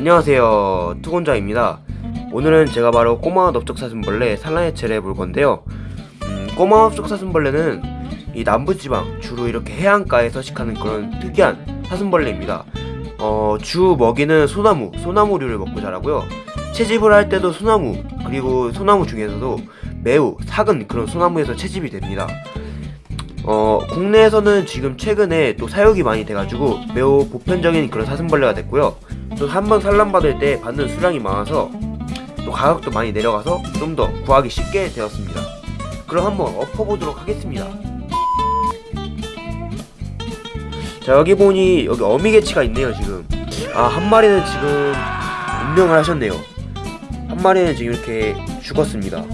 안녕하세요. 투곤자입니다. 오늘은 제가 바로 꼬마 넓적사슴벌레 산란해체를 해볼 건데요. 음, 꼬마 넓적사슴벌레는 이 남부지방 주로 이렇게 해안가에 서식하는 그런 특이한 사슴벌레입니다. 어, 주 먹이는 소나무, 소나무류를 먹고 자라고요. 채집을 할 때도 소나무 그리고 소나무 중에서도 매우 작은 그런 소나무에서 채집이 됩니다. 어, 국내에서는 지금 최근에 또 사육이 많이 돼가지고 매우 보편적인 그런 사슴벌레가 됐고요. 또한번 산란받을 때 받는 수량이 많아서 또 가격도 많이 내려가서 좀 더 구하기 쉽게 되었습니다. 그럼 한번 엎어보도록 하겠습니다. 자 여기 보니 여기 어미개치가 있네요 지금. 아 한 마리는 지금 운명을 하셨네요. 한 마리는 지금 이렇게 죽었습니다.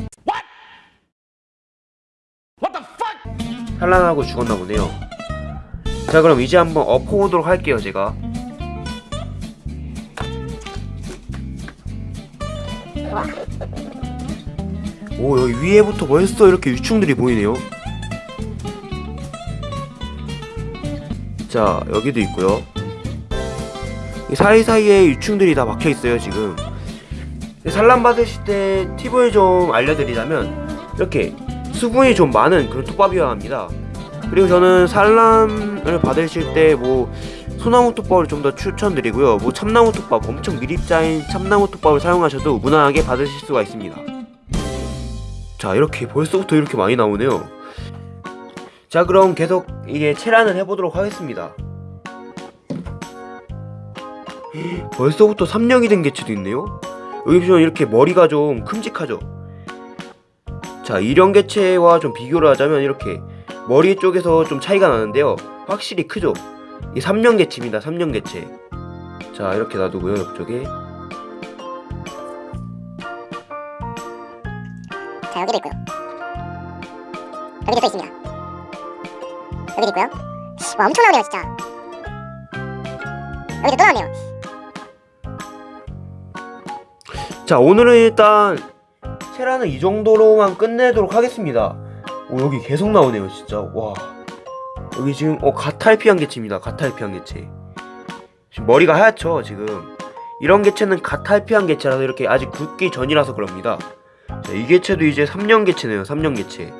산란하고 죽었나 보네요. 자 그럼 이제 한번 엎어보도록 할게요 제가 오 여기 위에부터 벌써 이렇게 유충들이 보이네요. 자 여기도 있고요. 이 사이사이에 유충들이 다 박혀있어요 지금. 산란 받으실 때 팁을 좀 알려드리자면 이렇게 수분이 좀 많은 그런 톱밥이어야 합니다 그리고 저는 산란을 받으실 때 뭐 소나무 톱밥을 좀 더 추천드리고요. 뭐 참나무 톱밥 엄청 미립자인 참나무 톱밥을 사용하셔도 무난하게 받으실 수가 있습니다. 자 이렇게 벌써부터 이렇게 많이 나오네요. 자 그럼 계속 이게 체란을 해보도록 하겠습니다. 벌써부터 3령이 된 개체도 있네요. 여기 보시면 이렇게 머리가 좀 큼직하죠? 자 이런 개체와 좀 비교를 하자면 이렇게 머리 쪽에서 좀 차이가 나는데요. 확실히 크죠? 이 3년 개체입니다 3년 개체. 자 이렇게 놔두고요 옆쪽에. 자 여기도 있고요. 여기도 또 있습니다. 여기도 있고요. 와 엄청 나오네요 진짜. 여기도 또 나오네요. 자 오늘은 일단 체라는 이 정도로만 끝내도록 하겠습니다 오 여기 계속 나오네요 진짜. 와. 여기 지금 어 가탈피한 개체입니다 가탈피한 개체. 지금 머리가 하얗죠 지금. 이런 개체는 가탈피한 개체라서 이렇게 아직 굳기 전이라서 그럽니다. 자, 이 개체도 이제 3년 개체네요 3년 개체.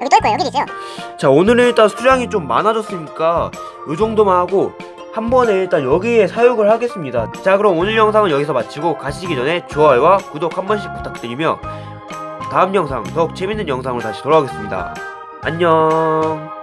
여기 또 있고요 여기도 있어요. 자 오늘은 일단 수량이 좀 많아졌으니까 요 정도만 하고 한 번에 일단 여기에 사육을 하겠습니다. 자 그럼 오늘 영상은 여기서 마치고 가시기 전에 좋아요와 구독 한 번씩 부탁드리며 다음 영상 더욱 재밌는 영상으로 다시 돌아오겠습니다. 안녕